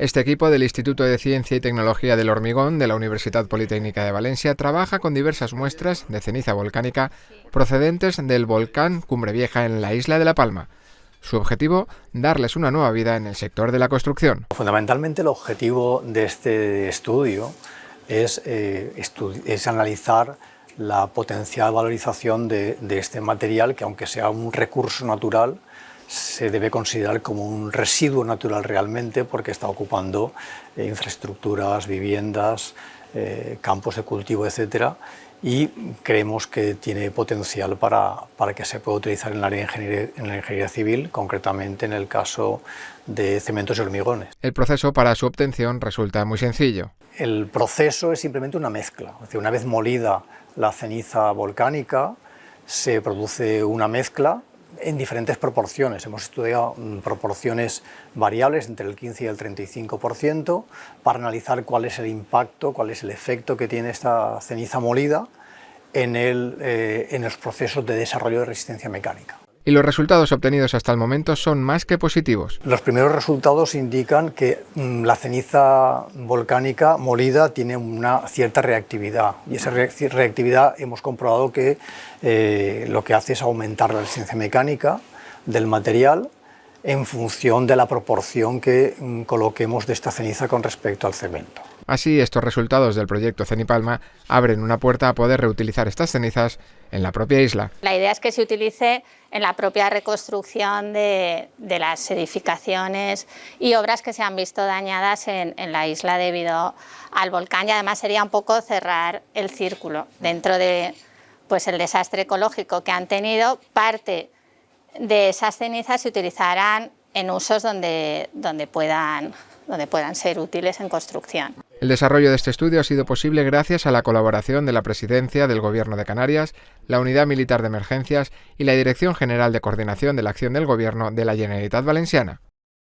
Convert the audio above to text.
Este equipo del Instituto de Ciencia y Tecnología del Hormigón de la Universidad Politécnica de Valencia trabaja con diversas muestras de ceniza volcánica procedentes del volcán Cumbre Vieja en la isla de La Palma. Su objetivo, darles una nueva vida en el sector de la construcción. Fundamentalmente el objetivo de este estudio es, eh, analizar la potencial valorización de este material que aunque sea un recurso natural, se debe considerar como un residuo natural realmente porque está ocupando eh, infraestructuras, viviendas, eh, campos de cultivo, etc. Y creemos que tiene potencial para, para que se pueda utilizar en, la en la ingeniería civil, concretamente en el caso de cementos y hormigones. El proceso para su obtención resulta muy sencillo. El proceso es simplemente una mezcla. Es decir, una vez molida la ceniza volcánica, se produce una mezcla en diferentes proporciones. Hemos estudiado mm, proporciones variables entre el 15 y el 35% para analizar cuál es el impacto, cuál es el efecto que tiene esta ceniza molida en, el, eh, en los procesos de desarrollo de resistencia mecánica y los resultados obtenidos hasta el momento son más que positivos. Los primeros resultados indican que mm, la ceniza volcánica molida tiene una cierta reactividad y esa reactividad hemos comprobado que eh, lo que hace es aumentar la resistencia mecánica del material en función de la proporción que mm, coloquemos de esta ceniza con respecto al cemento. Así, estos resultados del proyecto Cenipalma abren una puerta a poder reutilizar estas cenizas en la propia isla. La idea es que se utilice en la propia reconstrucción de, las edificaciones y obras que se han visto dañadas en, la isla debido al volcán y además sería un poco cerrar el círculo dentro de pues, el desastre ecológico que han tenido, parte de esas cenizas se utilizarán en usos donde, donde, puedan, donde puedan ser útiles en construcción. El desarrollo de este estudio ha sido posible gracias a la colaboración de la Presidencia del Gobierno de Canarias, la Unidad Militar de Emergencias y la Dirección General de Coordinación de la Acción del Gobierno de la Generalitat Valenciana.